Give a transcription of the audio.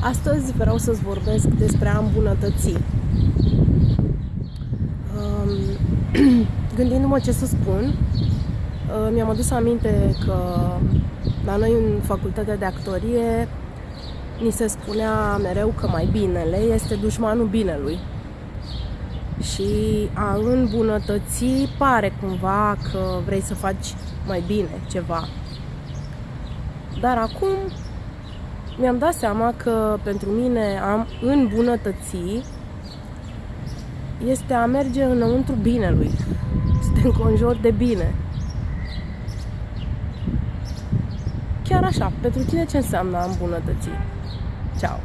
Astăzi vreau să-ți vorbesc despre a îmbunătăți. Um, gândindu-mă ce să spun, uh, mi-am adus aminte că la noi în facultatea de actorie ni se spunea mereu că mai binele este dușmanul binelui. Și a îmbunătăți pare cumva că vrei să faci mai bine ceva. Dar acum mi-am dat seama că pentru mine am îmbunătăți este a merge înăuntru binelui, să te înconjori de bine. Chiar așa, pentru tine ce înseamnă a îmbunătăți? Ciao!